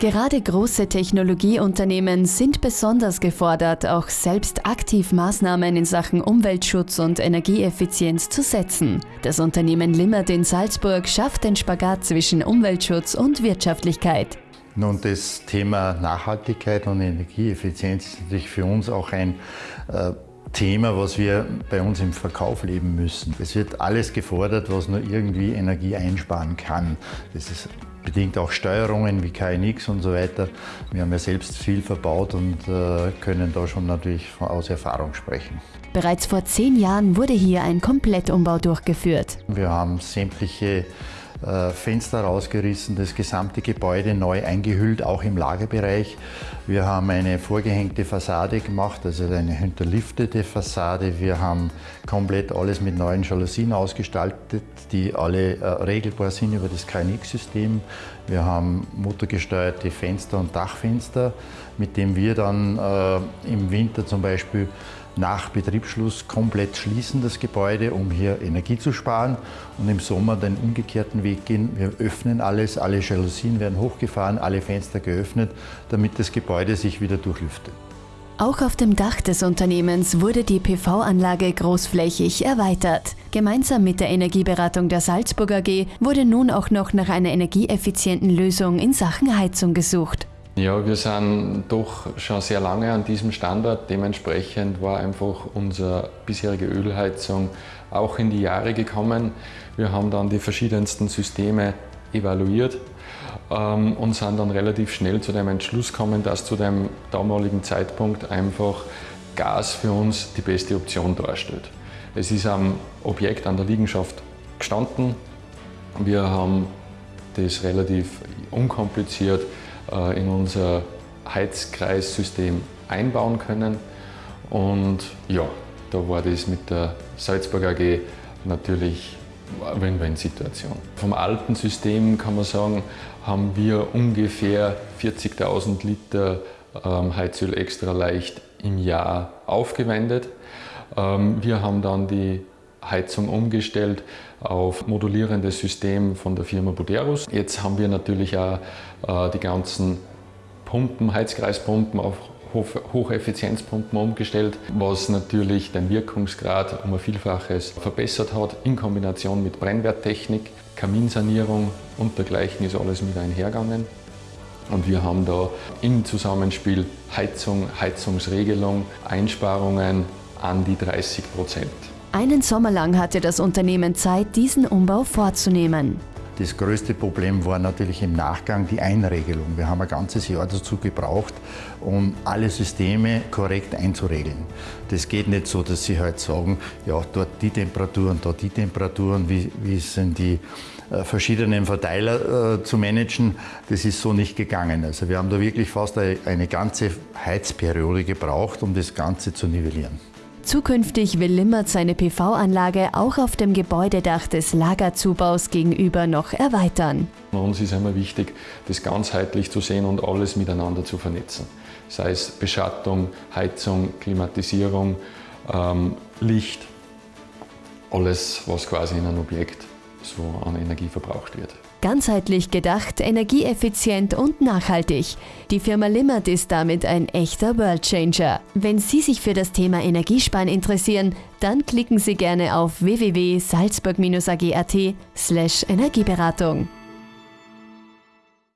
Gerade große Technologieunternehmen sind besonders gefordert, auch selbst aktiv Maßnahmen in Sachen Umweltschutz und Energieeffizienz zu setzen. Das Unternehmen Limmert in Salzburg schafft den Spagat zwischen Umweltschutz und Wirtschaftlichkeit. Nun, das Thema Nachhaltigkeit und Energieeffizienz ist natürlich für uns auch ein äh, Thema, was wir bei uns im Verkauf leben müssen. Es wird alles gefordert, was nur irgendwie Energie einsparen kann. Das ist bedingt auch Steuerungen wie KNX und so weiter. Wir haben ja selbst viel verbaut und äh, können da schon natürlich aus Erfahrung sprechen. Bereits vor zehn Jahren wurde hier ein Komplettumbau durchgeführt. Wir haben sämtliche Fenster rausgerissen, das gesamte Gebäude neu eingehüllt, auch im Lagerbereich. Wir haben eine vorgehängte Fassade gemacht, also eine hinterliftete Fassade. Wir haben komplett alles mit neuen Jalousien ausgestaltet, die alle äh, regelbar sind über das KNX-System. Wir haben motorgesteuerte Fenster und Dachfenster, mit dem wir dann äh, im Winter zum Beispiel nach Betriebsschluss komplett schließen, das Gebäude, um hier Energie zu sparen und im Sommer den umgekehrten Weg gehen. Wir öffnen alles, alle Jalousien werden hochgefahren, alle Fenster geöffnet, damit das Gebäude sich wieder durchlüftet. Auch auf dem Dach des Unternehmens wurde die PV-Anlage großflächig erweitert. Gemeinsam mit der Energieberatung der Salzburg AG wurde nun auch noch nach einer energieeffizienten Lösung in Sachen Heizung gesucht. Ja, wir sind doch schon sehr lange an diesem Standort. Dementsprechend war einfach unsere bisherige Ölheizung auch in die Jahre gekommen. Wir haben dann die verschiedensten Systeme evaluiert ähm, und sind dann relativ schnell zu dem Entschluss gekommen, dass zu dem damaligen Zeitpunkt einfach Gas für uns die beste Option darstellt. Es ist am Objekt an der Liegenschaft gestanden. Wir haben das relativ unkompliziert in unser Heizkreissystem einbauen können. Und ja, da war das mit der Salzburg AG natürlich eine Win-Win-Situation. Vom alten System kann man sagen, haben wir ungefähr 40.000 Liter ähm, Heizöl extra leicht im Jahr aufgewendet. Ähm, wir haben dann die Heizung umgestellt auf modulierendes System von der Firma Buderus. Jetzt haben wir natürlich auch äh, die ganzen Pumpen, Heizkreispumpen auf Hocheffizienzpumpen umgestellt, was natürlich den Wirkungsgrad um ein Vielfaches verbessert hat, in Kombination mit Brennwerttechnik, Kaminsanierung und dergleichen ist alles mit einhergegangen. Und wir haben da im Zusammenspiel Heizung, Heizungsregelung, Einsparungen an die 30 Prozent. Einen Sommer lang hatte das Unternehmen Zeit, diesen Umbau vorzunehmen. Das größte Problem war natürlich im Nachgang die Einregelung. Wir haben ein ganzes Jahr dazu gebraucht, um alle Systeme korrekt einzuregeln. Das geht nicht so, dass Sie halt sagen, ja, dort die Temperaturen, dort die Temperaturen, wie, wie sind die äh, verschiedenen Verteiler äh, zu managen. Das ist so nicht gegangen. Also wir haben da wirklich fast eine, eine ganze Heizperiode gebraucht, um das Ganze zu nivellieren. Zukünftig will Limmert seine PV-Anlage auch auf dem Gebäudedach des Lagerzubaus gegenüber noch erweitern. Uns ist immer wichtig, das ganzheitlich zu sehen und alles miteinander zu vernetzen. Sei es Beschattung, Heizung, Klimatisierung, ähm, Licht, alles, was quasi in einem Objekt so an Energie verbraucht wird. Ganzheitlich gedacht, energieeffizient und nachhaltig. Die Firma Limmert ist damit ein echter Worldchanger. Wenn Sie sich für das Thema Energiesparen interessieren, dann klicken Sie gerne auf www.salzburg-ag.at slash Energieberatung.